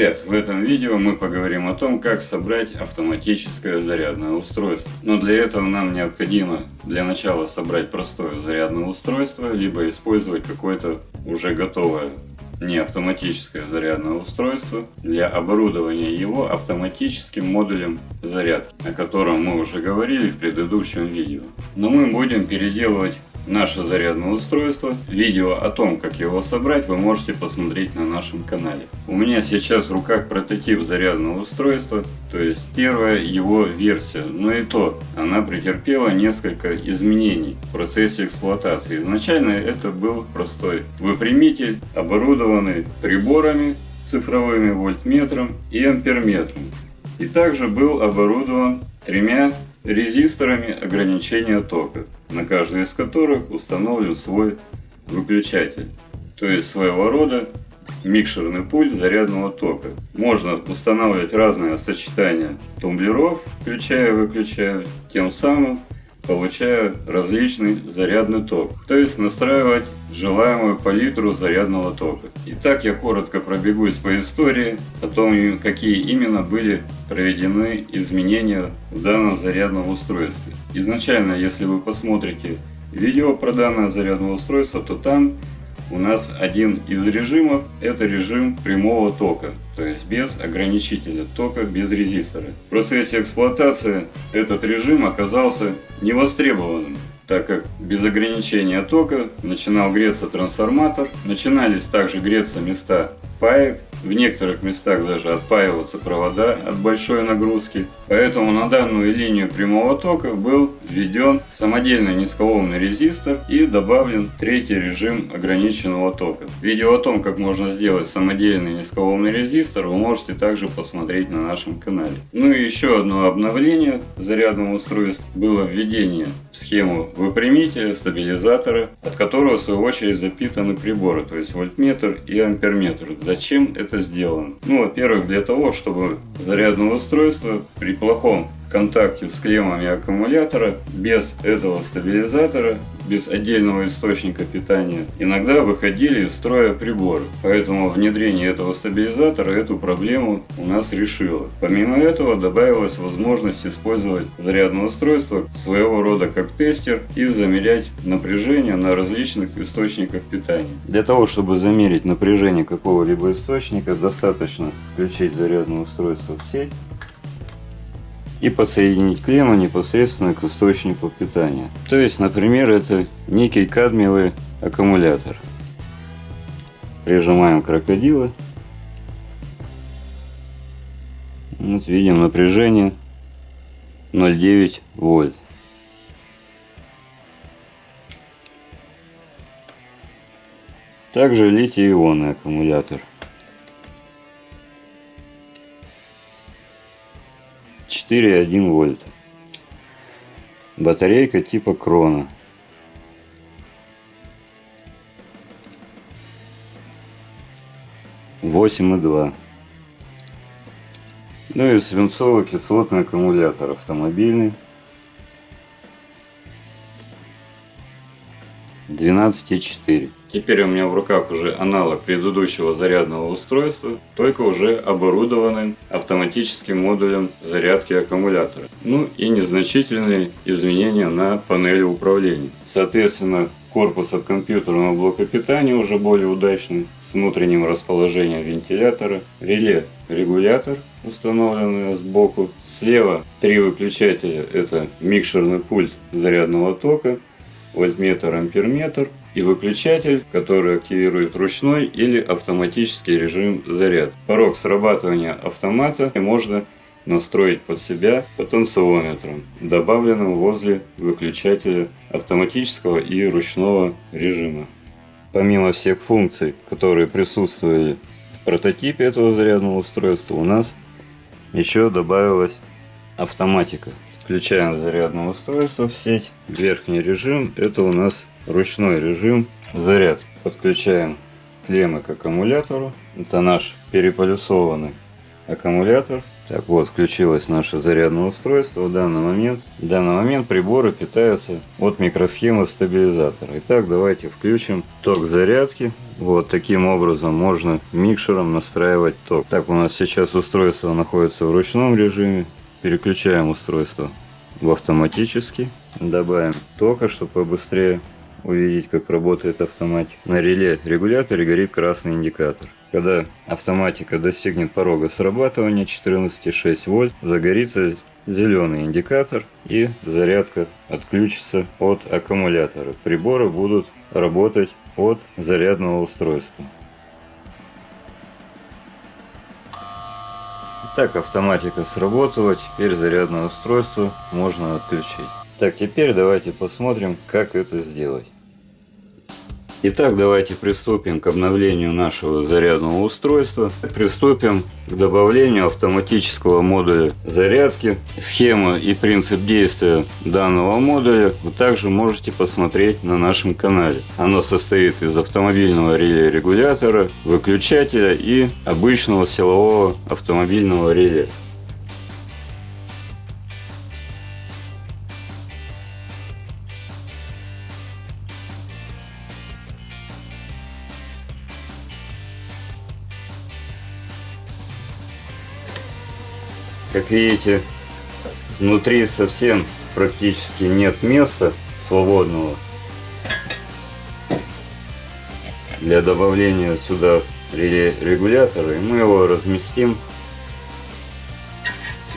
Привет! В этом видео мы поговорим о том, как собрать автоматическое зарядное устройство. Но для этого нам необходимо для начала собрать простое зарядное устройство, либо использовать какое-то уже готовое не автоматическое зарядное устройство для оборудования его автоматическим модулем зарядки, о котором мы уже говорили в предыдущем видео. Но мы будем переделывать наше зарядное устройство. Видео о том, как его собрать, вы можете посмотреть на нашем канале. У меня сейчас в руках прототип зарядного устройства, то есть первая его версия. Но и то, она претерпела несколько изменений в процессе эксплуатации. Изначально это был простой выпрямитель, оборудованный приборами цифровыми вольтметром и амперметром. И также был оборудован тремя резисторами ограничения тока на каждый из которых установлен свой выключатель, то есть своего рода микшерный пульт зарядного тока. Можно устанавливать разные сочетания тумблеров, включая и выключая, тем самым получая различный зарядный ток, то есть настраивать желаемую палитру зарядного тока. Итак, я коротко пробегусь по истории о том, какие именно были проведены изменения в данном зарядном устройстве. Изначально, если вы посмотрите видео про данное зарядное устройство, то там у нас один из режимов это режим прямого тока, то есть без ограничителя тока, без резистора. В процессе эксплуатации этот режим оказался невостребованным, так как без ограничения тока начинал греться трансформатор, начинались также греться места паек, в некоторых местах даже отпаиваться провода от большой нагрузки. Поэтому на данную линию прямого тока был введен самодельный низколомный резистор и добавлен третий режим ограниченного тока. Видео о том, как можно сделать самодельный низколомный резистор, вы можете также посмотреть на нашем канале. Ну и еще одно обновление зарядного устройства было введение в схему выпрямителя, стабилизатора, от которого в свою очередь запитаны приборы, то есть вольтметр и амперметр. Зачем это это сделано? Ну, во-первых, для того, чтобы зарядное устройство при плохом контакте с клеммами аккумулятора, без этого стабилизатора, без отдельного источника питания, иногда выходили из строя приборы. Поэтому внедрение этого стабилизатора эту проблему у нас решило. Помимо этого добавилась возможность использовать зарядное устройство своего рода как тестер и замерять напряжение на различных источниках питания. Для того, чтобы замерить напряжение какого-либо источника, достаточно включить зарядное устройство в сеть и подсоединить клемму непосредственно к источнику питания. То есть, например, это некий кадмиевый аккумулятор. Прижимаем крокодилы. Вот видим напряжение 0,9 вольт. Также литий-ионный аккумулятор. 4,1 вольта. Батарейка типа крона. Восемь и два. Ну и свинцово-кислотный аккумулятор автомобильный. 12,4. Теперь у меня в руках уже аналог предыдущего зарядного устройства, только уже оборудованный автоматическим модулем зарядки аккумулятора. Ну и незначительные изменения на панели управления. Соответственно, корпус от компьютерного блока питания уже более удачный, с внутренним расположением вентилятора, реле регулятор, установленный сбоку. Слева три выключателя, это микшерный пульт зарядного тока, вольтметр, амперметр и выключатель, который активирует ручной или автоматический режим заряд. Порог срабатывания автомата можно настроить под себя потенциометром, добавленным возле выключателя автоматического и ручного режима. Помимо всех функций, которые присутствовали в прототипе этого зарядного устройства, у нас еще добавилась автоматика. Включаем зарядное устройство в сеть. Верхний режим это у нас ручной режим заряд. Подключаем клеммы к аккумулятору. Это наш переполюсованный аккумулятор. Так вот, включилось наше зарядное устройство в данный момент. В данный момент приборы питаются от микросхемы стабилизатора. Итак, давайте включим ток зарядки. Вот таким образом можно микшером настраивать ток. Так, у нас сейчас устройство находится в ручном режиме. Переключаем устройство в автоматический. Добавим тока, чтобы побыстрее увидеть, как работает автоматика. На реле регуляторе горит красный индикатор. Когда автоматика достигнет порога срабатывания 14,6 вольт, загорится зеленый индикатор и зарядка отключится от аккумулятора. Приборы будут работать от зарядного устройства. Так автоматика сработала, теперь зарядное устройство можно отключить. Так, теперь давайте посмотрим, как это сделать. Итак, давайте приступим к обновлению нашего зарядного устройства. Приступим к добавлению автоматического модуля зарядки. Схема и принцип действия данного модуля вы также можете посмотреть на нашем канале. Оно состоит из автомобильного реле регулятора, выключателя и обычного силового автомобильного реле. Как видите, внутри совсем практически нет места свободного для добавления сюда реле регулятора. И мы его разместим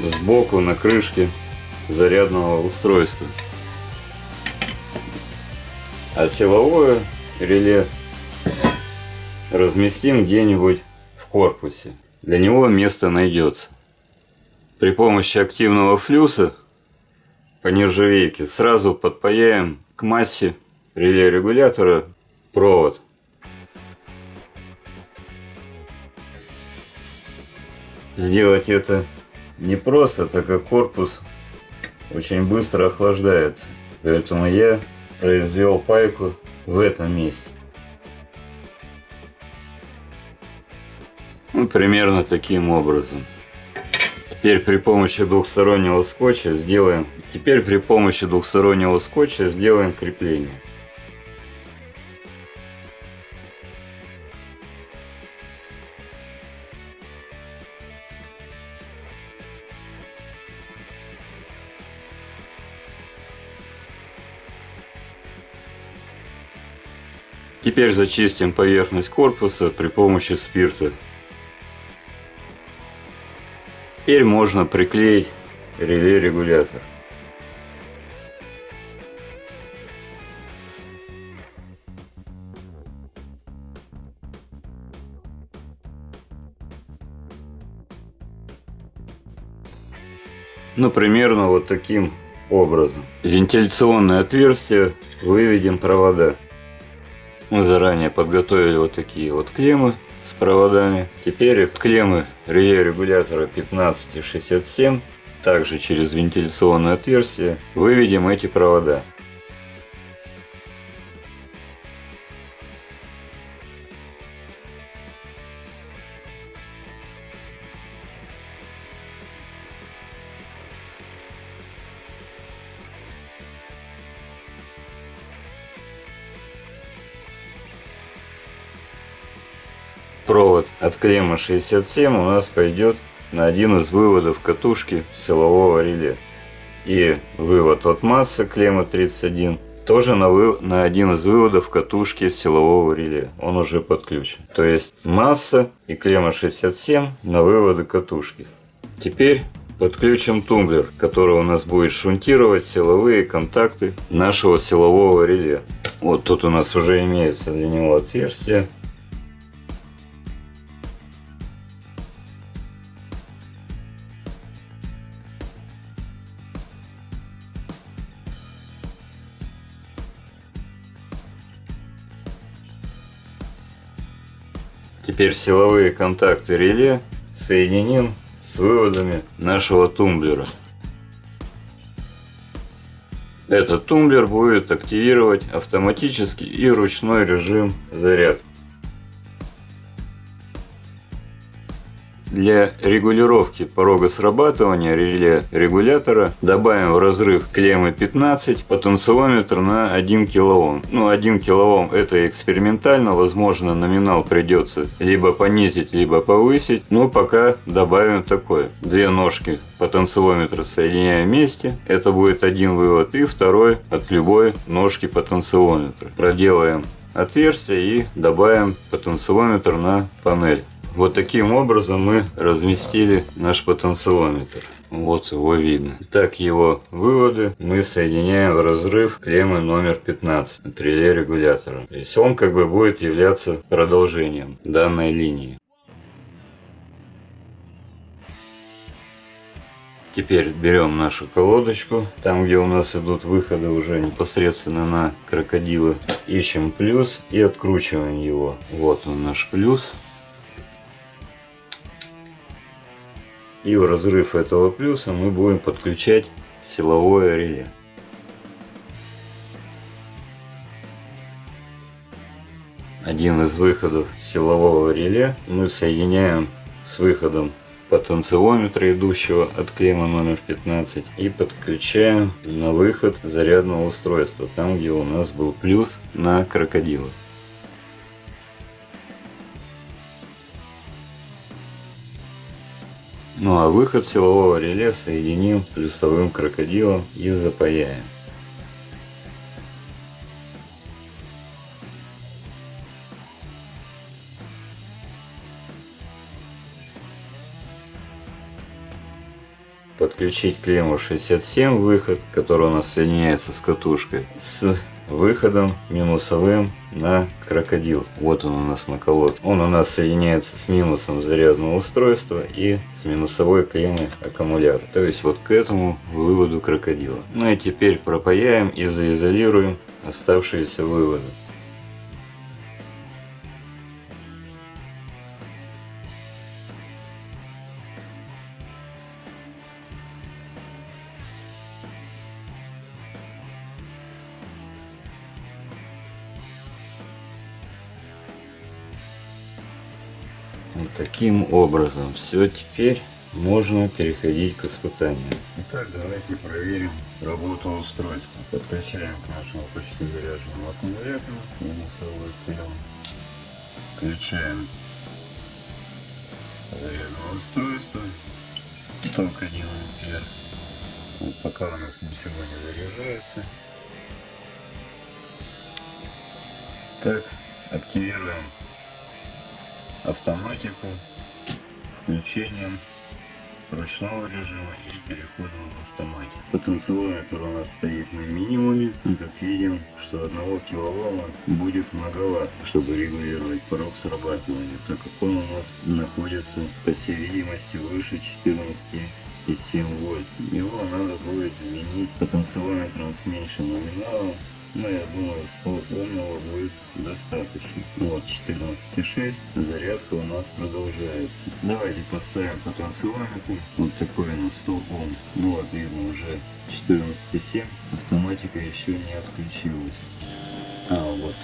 сбоку на крышке зарядного устройства. А силовое реле разместим где-нибудь в корпусе. Для него место найдется при помощи активного флюса по нержавейке сразу подпаяем к массе реле регулятора провод. Сделать это непросто, так как корпус очень быстро охлаждается. Поэтому я произвел пайку в этом месте. Ну, примерно таким образом. Теперь при помощи двухстороннего скотча сделаем. Теперь при помощи двухстороннего скотча сделаем крепление. Теперь зачистим поверхность корпуса при помощи спирта. Теперь можно приклеить реле-регулятор. Ну, примерно вот таким образом. Вентиляционное отверстие выведем провода. Мы заранее подготовили вот такие вот клеммы с проводами. Теперь клеммы реле регулятора 15 и 67 также через вентиляционное отверстие выведем эти провода. Провод от клеммы 67 у нас пойдет на один из выводов катушки силового реле. И вывод от массы клеммы 31 тоже на, вы... на один из выводов катушки силового реле. Он уже подключен. То есть масса и клемма 67 на выводы катушки. Теперь подключим тумблер, который у нас будет шунтировать силовые контакты нашего силового реле. Вот тут у нас уже имеется для него отверстие. Теперь силовые контакты реле соединим с выводами нашего тумблера. Этот тумблер будет активировать автоматический и ручной режим зарядки. Для регулировки порога срабатывания реле регулятора добавим в разрыв клеммы 15 потенциометр на 1 кОм. Ну 1 кОм это экспериментально, возможно номинал придется либо понизить, либо повысить. Но пока добавим такое. Две ножки потенциометра соединяем вместе. Это будет один вывод и второй от любой ножки потенциометра. Проделаем отверстие и добавим потенциометр на панель. Вот таким образом мы разместили наш потенциометр. Вот его видно. Так его выводы мы соединяем в разрыв клеммы номер 15 от реле регулятора. То есть он как бы будет являться продолжением данной линии. Теперь берем нашу колодочку, там где у нас идут выходы уже непосредственно на крокодилы, ищем плюс и откручиваем его. Вот он наш плюс. И в разрыв этого плюса мы будем подключать силовое реле. Один из выходов силового реле мы соединяем с выходом потенциометра, идущего от клеммы номер 15, и подключаем на выход зарядного устройства, там где у нас был плюс на крокодилах. Ну а выход силового реле соединим плюсовым крокодилом и запаяем. подключить клемму 67 выход, который у нас соединяется с катушкой, с выходом минусовым на крокодил. Вот он у нас на колод. Он у нас соединяется с минусом зарядного устройства и с минусовой клеммой аккумулятора. То есть вот к этому выводу крокодила. Ну и теперь пропаяем и заизолируем оставшиеся выводы. Таким образом. Все, теперь можно переходить к испытанию. Итак, давайте проверим работу устройства. Подключаем к нашему почти заряженному аккумулятору минусовой клем. Включаем зарядное устройство. Только 1 ампер. Вот пока у нас ничего не заряжается. Так, активируем автоматику, включением ручного режима и переходом в автомате. Потенциометр у нас стоит на минимуме. И как видим, что 1 киловатта будет многовато, чтобы регулировать порог срабатывания, так как он у нас находится, по всей видимости, выше 14,7 вольт. Его надо будет заменить потенциометром с меньшим номиналом но я думаю, 100 умного будет достаточно. Вот 14,6. Зарядка у нас продолжается. Давайте поставим потенциометр. Вот такой у нас 100 Ом. Ну вот видно уже 14,7. Автоматика еще не отключилась. А вот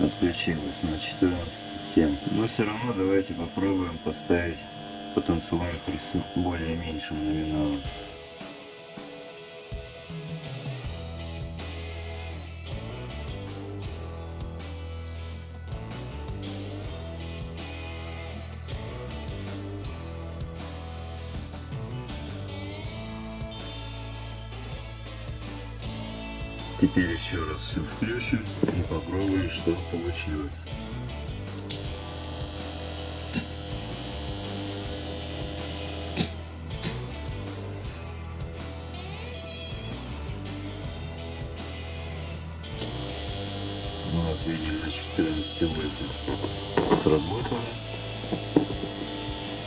отключилась на 14,7. Но все равно давайте попробуем поставить потенциометр с более меньшим номиналом. Теперь еще раз все включим и попробуем, что получилось. Ну вот видим на 14 вольтах сработало.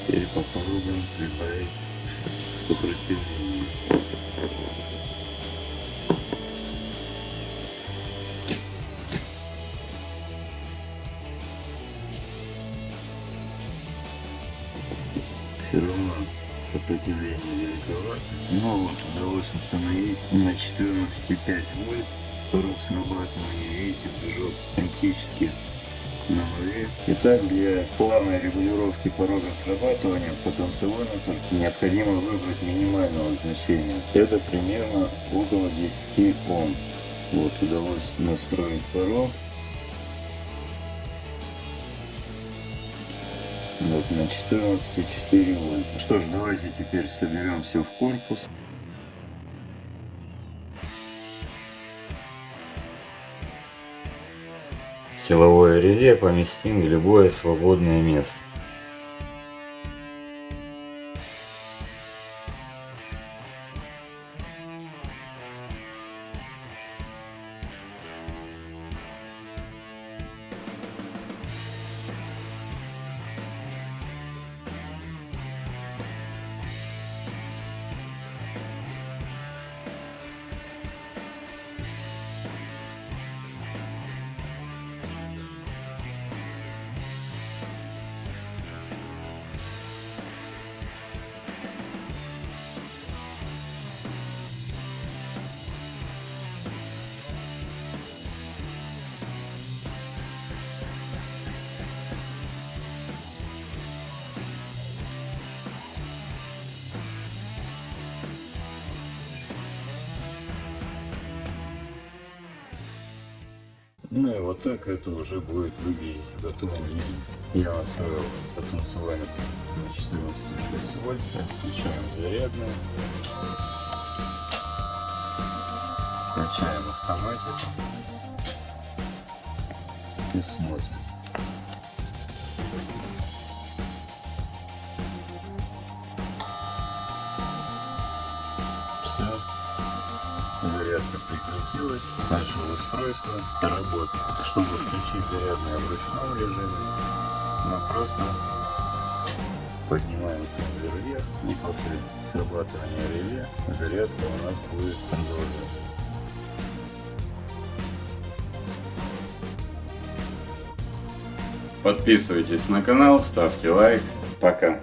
Теперь попробуем прибавить сопротивление. Все равно сопротивление великовато. Но вот удалось установить на 14,5 вольт порог срабатывания. Видите, прыжок практически на нуле. Итак, для плавной регулировки порога срабатывания потенциометр необходимо выбрать минимального значения. Это примерно около 10 Ом. Вот удалось настроить порог. Вот на 14,4 вольта. Что ж, давайте теперь соберем все в корпус. Силовое реле поместим в любое свободное место. Ну и вот так это уже будет выглядеть в готовом виде. Я настроил потенциометр на 14,6 вольт. Включаем зарядную. Включаем автоматику. И смотрим. Зарядка прекратилась. Наше устройство работает. Чтобы включить зарядное в ручном режиме, мы просто поднимаем тумблер вверх, и после срабатывания реле зарядка у нас будет продолжаться. Подписывайтесь на канал, ставьте лайк. Пока.